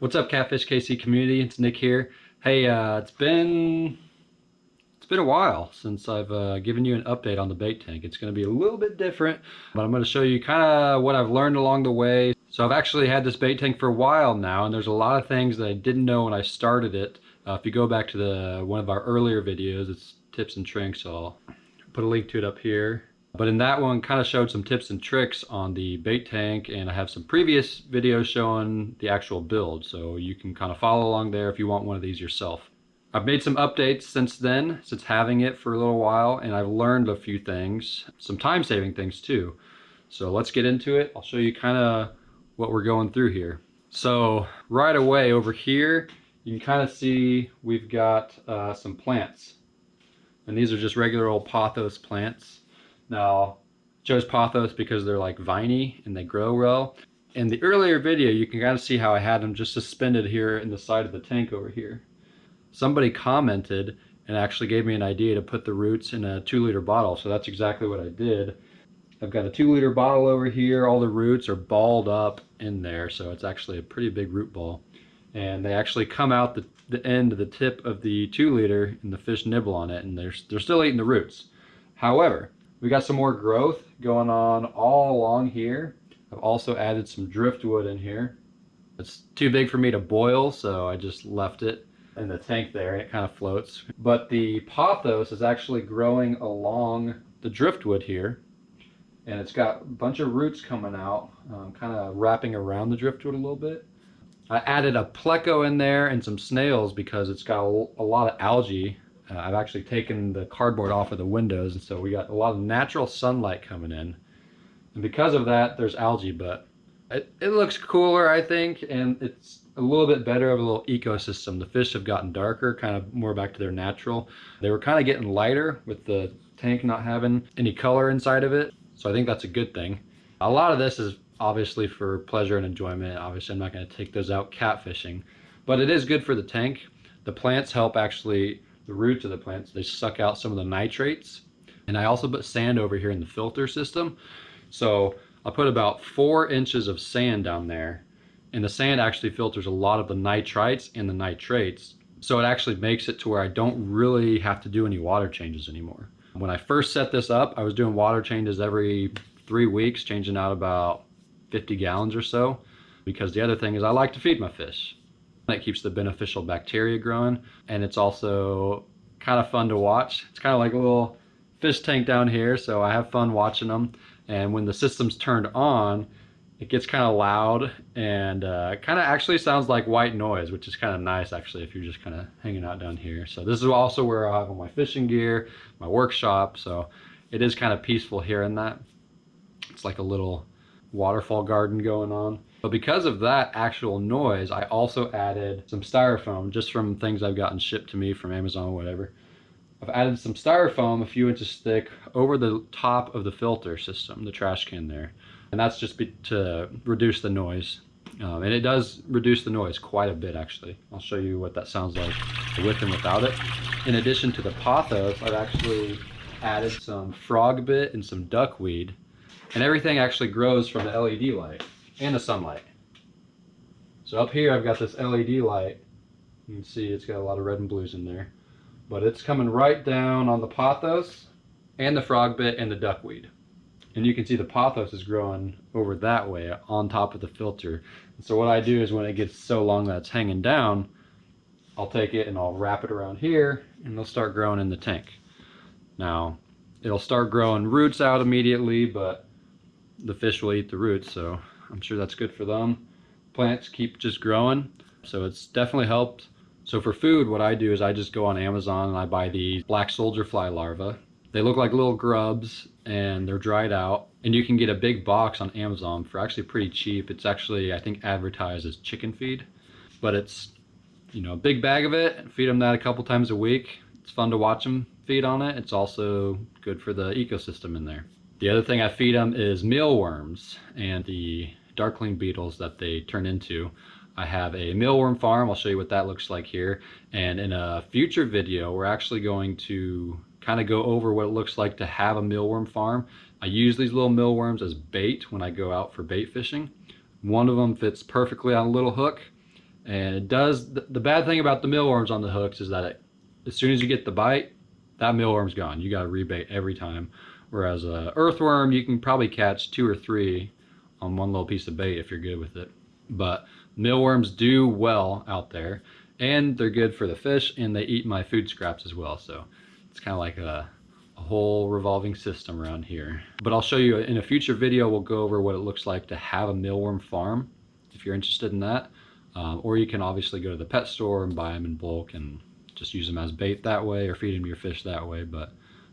What's up, Catfish KC community? It's Nick here. Hey, uh, it's been it's been a while since I've uh, given you an update on the bait tank. It's going to be a little bit different, but I'm going to show you kind of what I've learned along the way. So I've actually had this bait tank for a while now, and there's a lot of things that I didn't know when I started it. Uh, if you go back to the one of our earlier videos, it's tips and tricks. So I'll put a link to it up here. But in that one, kind of showed some tips and tricks on the bait tank, and I have some previous videos showing the actual build, so you can kind of follow along there if you want one of these yourself. I've made some updates since then, since having it for a little while, and I've learned a few things, some time-saving things too. So let's get into it. I'll show you kind of what we're going through here. So right away over here, you can kind of see we've got uh, some plants. And these are just regular old pothos plants. Now, chose pothos because they're like viney and they grow well. In the earlier video, you can kind of see how I had them just suspended here in the side of the tank over here. Somebody commented and actually gave me an idea to put the roots in a two liter bottle. So that's exactly what I did. I've got a two liter bottle over here. All the roots are balled up in there. So it's actually a pretty big root ball. And they actually come out the, the end of the tip of the two liter and the fish nibble on it and they're, they're still eating the roots. However, we got some more growth going on all along here. I've also added some driftwood in here. It's too big for me to boil, so I just left it in the tank there and it kind of floats. But the pothos is actually growing along the driftwood here. And it's got a bunch of roots coming out, um, kind of wrapping around the driftwood a little bit. I added a pleco in there and some snails because it's got a, a lot of algae uh, I've actually taken the cardboard off of the windows, and so we got a lot of natural sunlight coming in. And because of that, there's algae, but it, it looks cooler, I think, and it's a little bit better of a little ecosystem. The fish have gotten darker, kind of more back to their natural. They were kind of getting lighter with the tank not having any color inside of it, so I think that's a good thing. A lot of this is obviously for pleasure and enjoyment. Obviously, I'm not going to take those out catfishing, but it is good for the tank. The plants help actually the roots of the plants. They suck out some of the nitrates. And I also put sand over here in the filter system. So I put about four inches of sand down there. And the sand actually filters a lot of the nitrites and the nitrates. So it actually makes it to where I don't really have to do any water changes anymore. When I first set this up, I was doing water changes every three weeks, changing out about 50 gallons or so. Because the other thing is I like to feed my fish. It keeps the beneficial bacteria growing and it's also kind of fun to watch. It's kind of like a little fish tank down here so I have fun watching them and when the system's turned on it gets kind of loud and uh, kind of actually sounds like white noise which is kind of nice actually if you're just kind of hanging out down here. So this is also where I have all my fishing gear, my workshop so it is kind of peaceful here in that. It's like a little waterfall garden going on. But because of that actual noise, I also added some styrofoam just from things I've gotten shipped to me from Amazon or whatever. I've added some styrofoam a few inches thick over the top of the filter system, the trash can there. And that's just to reduce the noise. Um, and it does reduce the noise quite a bit actually. I'll show you what that sounds like with and without it. In addition to the pothos, I've actually added some frog bit and some duckweed. And everything actually grows from the LED light and a sunlight. So up here I've got this LED light. You can see it's got a lot of red and blues in there. But it's coming right down on the pothos and the frog bit and the duckweed. And you can see the pothos is growing over that way on top of the filter. And so what I do is when it gets so long that it's hanging down, I'll take it and I'll wrap it around here and they'll start growing in the tank. Now, it'll start growing roots out immediately, but the fish will eat the roots, so I'm sure that's good for them. Plants keep just growing, so it's definitely helped. So for food, what I do is I just go on Amazon and I buy these black soldier fly larvae. They look like little grubs and they're dried out. And you can get a big box on Amazon for actually pretty cheap. It's actually, I think, advertised as chicken feed. But it's, you know, a big bag of it. Feed them that a couple times a week. It's fun to watch them feed on it. It's also good for the ecosystem in there. The other thing I feed them is mealworms and the darkling beetles that they turn into. I have a mealworm farm. I'll show you what that looks like here. And in a future video, we're actually going to kind of go over what it looks like to have a mealworm farm. I use these little mealworms as bait when I go out for bait fishing. One of them fits perfectly on a little hook And it does, the, bad thing about the mealworms on the hooks is that it, as soon as you get the bite, that mealworm's gone. You got to rebait every time. Whereas a earthworm, you can probably catch two or three on one little piece of bait if you're good with it. But mealworms do well out there and they're good for the fish and they eat my food scraps as well. So it's kind of like a, a whole revolving system around here. But I'll show you in a future video, we'll go over what it looks like to have a mealworm farm if you're interested in that. Um, or you can obviously go to the pet store and buy them in bulk and just use them as bait that way or feed them your fish that way. But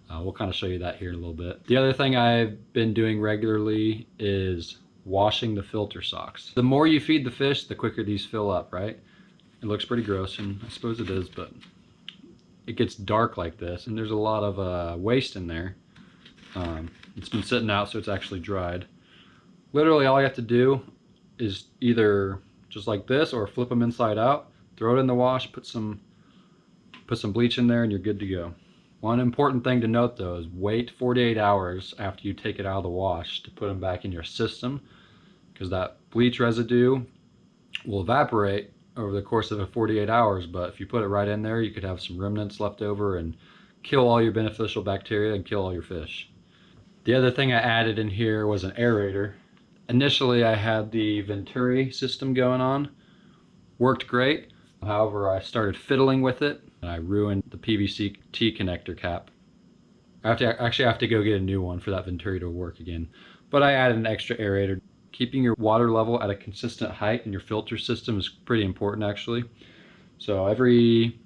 uh, we'll kind of show you that here in a little bit. The other thing I've been doing regularly is washing the filter socks. The more you feed the fish, the quicker these fill up, right? It looks pretty gross, and I suppose it is, but it gets dark like this, and there's a lot of uh, waste in there. Um, it's been sitting out, so it's actually dried. Literally, all you have to do is either just like this, or flip them inside out, throw it in the wash, put some put some bleach in there, and you're good to go. One important thing to note though is wait 48 hours after you take it out of the wash to put them back in your system because that bleach residue will evaporate over the course of a 48 hours but if you put it right in there you could have some remnants left over and kill all your beneficial bacteria and kill all your fish. The other thing I added in here was an aerator. Initially I had the Venturi system going on, worked great. However, I started fiddling with it and I ruined the PVC T connector cap. I have to actually I have to go get a new one for that Venturi to work again. But I added an extra aerator. Keeping your water level at a consistent height in your filter system is pretty important actually. So every,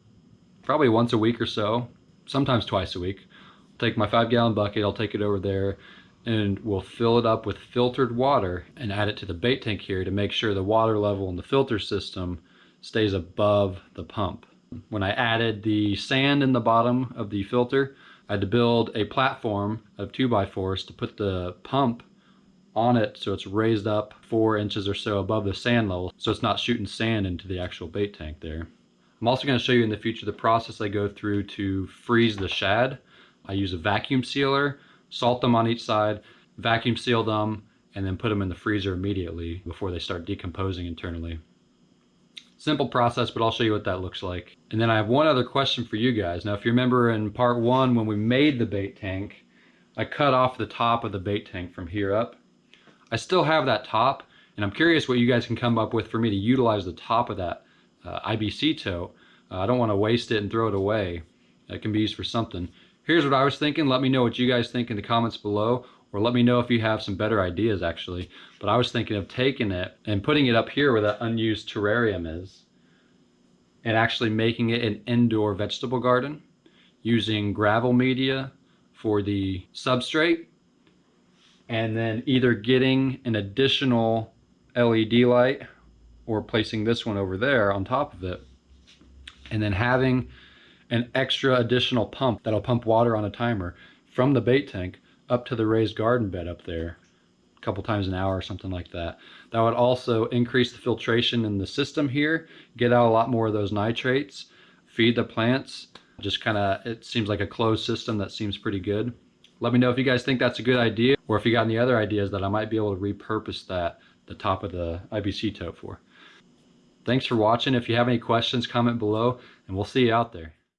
probably once a week or so, sometimes twice a week, I'll take my five gallon bucket, I'll take it over there and we'll fill it up with filtered water and add it to the bait tank here to make sure the water level in the filter system stays above the pump. When I added the sand in the bottom of the filter, I had to build a platform of 2x4s to put the pump on it so it's raised up four inches or so above the sand level so it's not shooting sand into the actual bait tank there. I'm also going to show you in the future the process I go through to freeze the shad. I use a vacuum sealer, salt them on each side, vacuum seal them, and then put them in the freezer immediately before they start decomposing internally. Simple process, but I'll show you what that looks like. And then I have one other question for you guys. Now, if you remember in part one, when we made the bait tank, I cut off the top of the bait tank from here up. I still have that top, and I'm curious what you guys can come up with for me to utilize the top of that uh, IBC tote. Uh, I don't want to waste it and throw it away. It can be used for something. Here's what I was thinking. Let me know what you guys think in the comments below or let me know if you have some better ideas actually. But I was thinking of taking it and putting it up here where that unused terrarium is and actually making it an indoor vegetable garden using gravel media for the substrate and then either getting an additional LED light or placing this one over there on top of it and then having an extra additional pump that'll pump water on a timer from the bait tank up to the raised garden bed up there a couple times an hour or something like that. That would also increase the filtration in the system here, get out a lot more of those nitrates, feed the plants. Just kind of, it seems like a closed system that seems pretty good. Let me know if you guys think that's a good idea or if you got any other ideas that I might be able to repurpose that, the top of the IBC tote for. Thanks for watching. If you have any questions, comment below and we'll see you out there.